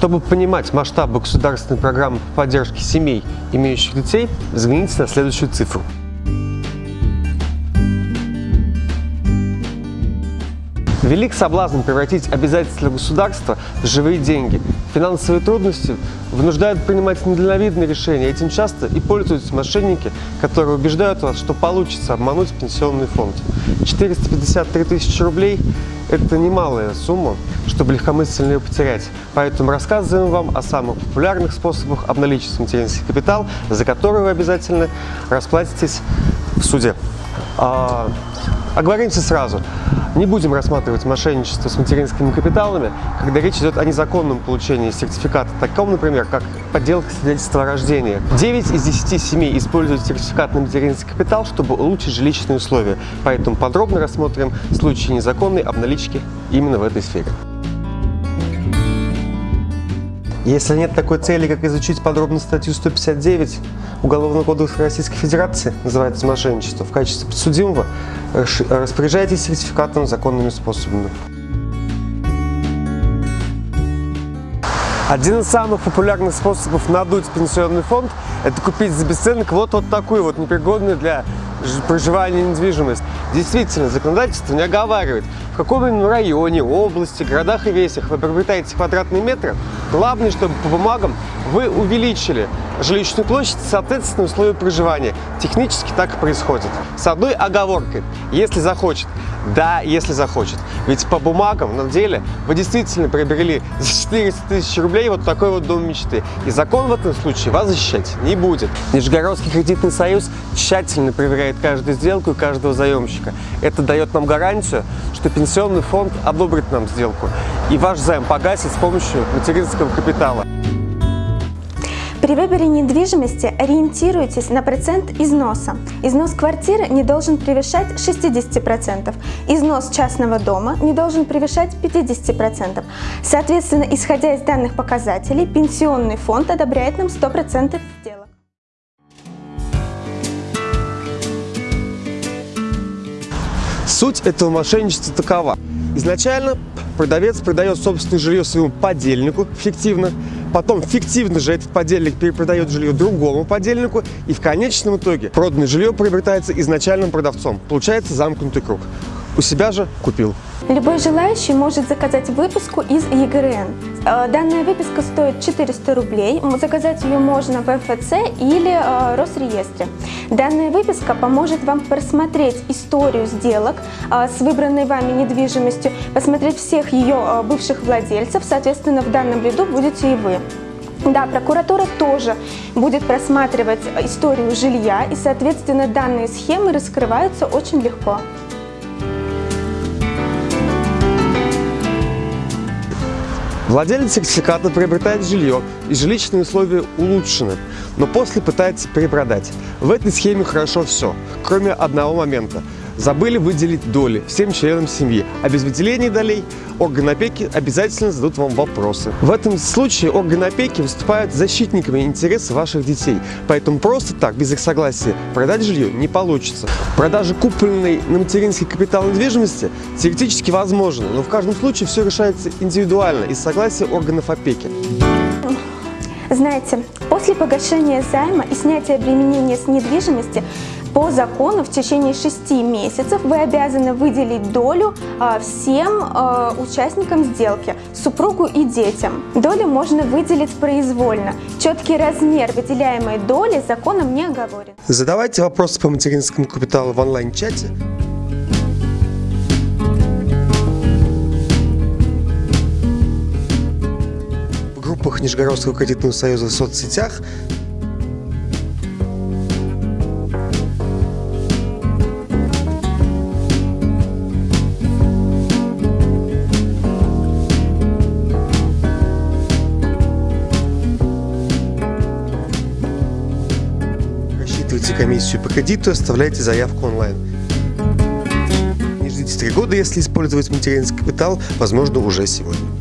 Чтобы понимать масштабы государственной программы по поддержке семей, имеющих детей, взгляните на следующую цифру. Велик соблазн превратить обязательства государства в живые деньги. Финансовые трудности вынуждают принимать недальновидные решения. Этим часто и пользуются мошенники, которые убеждают вас, что получится обмануть пенсионный фонд. 453 тысячи рублей – это немалая сумма, чтобы легкомысленно ее потерять. Поэтому рассказываем вам о самых популярных способах обналичить материнский капитал, за который вы обязательно расплатитесь в суде. А, оговоримся сразу. Не будем рассматривать мошенничество с материнскими капиталами, когда речь идет о незаконном получении сертификата, таком, например, как подделка свидетельства о рождении. 9 из 10 семей используют сертификат на материнский капитал, чтобы улучшить жилищные условия, поэтому подробно рассмотрим случаи незаконной обналички именно в этой сфере. Если нет такой цели, как изучить подробно статью 159 Уголовного кодекса Российской Федерации, называется мошенничество, в качестве подсудимого, распоряжайтесь сертификатом законными способами. Один из самых популярных способов надуть пенсионный фонд – это купить за бесценок вот, вот такую вот непригодную для проживания недвижимость. Действительно, законодательство не оговаривает, в каком именно районе, области, городах и весях вы приобретаете квадратные метры. Главное, чтобы по бумагам вы увеличили жилищную площадь, соответственно, условия проживания. Технически так и происходит. С одной оговоркой, если захочет. Да, если захочет. Ведь по бумагам, на деле, вы действительно приобрели за 400 тысяч рублей вот такой вот дом мечты. И закон в этом случае вас защищать не будет. Нижегородский кредитный союз тщательно проверяет каждую сделку и каждого заемщика. Это дает нам гарантию, что пенсионный фонд одобрит нам сделку. И ваш займ погасит с помощью материнского капитала. При выборе недвижимости ориентируйтесь на процент износа. Износ квартиры не должен превышать 60%, износ частного дома не должен превышать 50%. Соответственно, исходя из данных показателей, пенсионный фонд одобряет нам 100% сделок. Суть этого мошенничества такова. Изначально продавец продает собственное жилье своему подельнику фиктивно, Потом фиктивно же этот подельник перепродает жилье другому подельнику, и в конечном итоге проданное жилье приобретается изначальным продавцом. Получается замкнутый круг. У себя же купил. Любой желающий может заказать выписку из ЕГРН. Э, данная выписка стоит 400 рублей. Заказать ее можно в ФЦ или э, Росреестре. Данная выписка поможет вам просмотреть историю сделок э, с выбранной вами недвижимостью, посмотреть всех ее бывших владельцев, соответственно, в данном ряду будете и вы. Да, прокуратура тоже будет просматривать историю жилья, и, соответственно, данные схемы раскрываются очень легко. Владелец сертификата приобретает жилье, и жилищные условия улучшены, но после пытается перепродать. В этой схеме хорошо все, кроме одного момента – забыли выделить доли всем членам семьи, а без выделения долей органы опеки обязательно зададут вам вопросы. В этом случае органы опеки выступают защитниками интересов ваших детей, поэтому просто так, без их согласия, продать жилье не получится. Продажа купленной на материнский капитал недвижимости теоретически возможна, но в каждом случае все решается индивидуально из согласия органов опеки. Знаете, после погашения займа и снятия обременения с недвижимости по закону в течение 6 месяцев вы обязаны выделить долю а, всем а, участникам сделки, супругу и детям. Долю можно выделить произвольно. Четкий размер выделяемой доли законом не оговорен. Задавайте вопросы по материнскому капиталу в онлайн-чате. В группах Нижегородского кредитного союза в соцсетях Рассчитывайте комиссию по кредиту, оставляйте заявку онлайн. Не ждите три года, если использовать материнский капитал, возможно, уже сегодня.